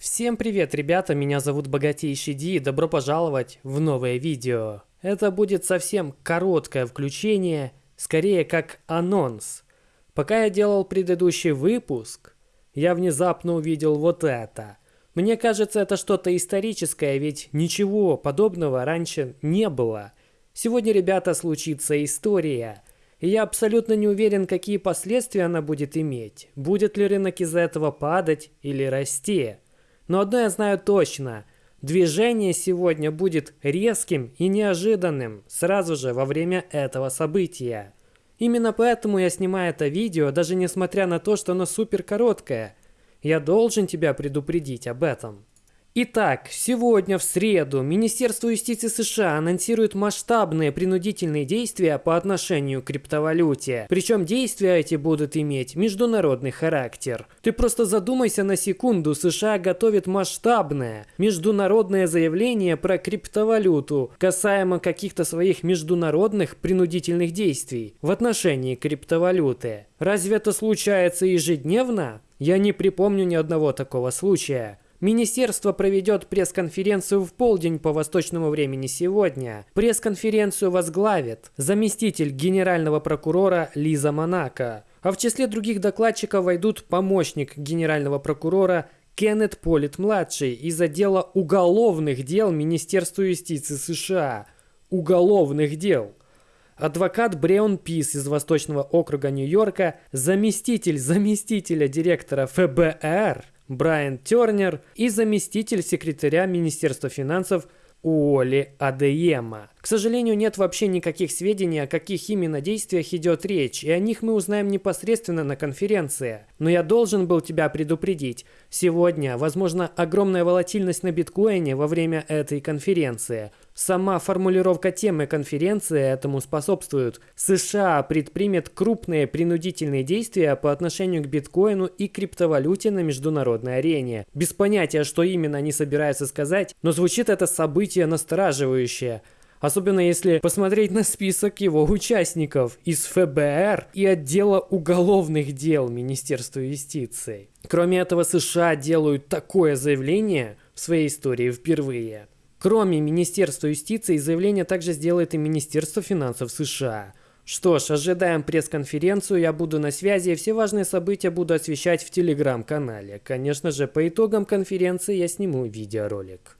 Всем привет, ребята, меня зовут Богатейший Ди, и добро пожаловать в новое видео. Это будет совсем короткое включение, скорее как анонс. Пока я делал предыдущий выпуск, я внезапно увидел вот это. Мне кажется, это что-то историческое, ведь ничего подобного раньше не было. Сегодня, ребята, случится история. И я абсолютно не уверен, какие последствия она будет иметь. Будет ли рынок из-за этого падать или расти. Но одно я знаю точно. Движение сегодня будет резким и неожиданным сразу же во время этого события. Именно поэтому я снимаю это видео, даже несмотря на то, что оно супер короткое. Я должен тебя предупредить об этом. Итак, сегодня в среду Министерство юстиции США анонсирует масштабные принудительные действия по отношению к криптовалюте. Причем действия эти будут иметь международный характер. Ты просто задумайся на секунду, США готовит масштабное международное заявление про криптовалюту, касаемо каких-то своих международных принудительных действий в отношении криптовалюты. Разве это случается ежедневно? Я не припомню ни одного такого случая. Министерство проведет пресс-конференцию в полдень по восточному времени сегодня. Пресс-конференцию возглавит заместитель генерального прокурора Лиза Монако. А в числе других докладчиков войдут помощник генерального прокурора Кеннет Полит-младший из отдела уголовных дел Министерства юстиции США. Уголовных дел. Адвокат Бреон Пис из Восточного округа Нью-Йорка, заместитель заместителя директора ФБР – Брайан Тернер и заместитель секретаря Министерства финансов Уолли Адеема. К сожалению, нет вообще никаких сведений, о каких именно действиях идет речь, и о них мы узнаем непосредственно на конференции. Но я должен был тебя предупредить. Сегодня, возможно, огромная волатильность на биткоине во время этой конференции. Сама формулировка темы конференции этому способствует. США предпримет крупные принудительные действия по отношению к биткоину и криптовалюте на международной арене. Без понятия, что именно они собираются сказать, но звучит это событие настораживающе. Особенно если посмотреть на список его участников из ФБР и отдела уголовных дел Министерства юстиции. Кроме этого, США делают такое заявление в своей истории впервые. Кроме Министерства юстиции, заявление также сделает и Министерство финансов США. Что ж, ожидаем пресс-конференцию, я буду на связи, и все важные события буду освещать в телеграм-канале. Конечно же, по итогам конференции я сниму видеоролик.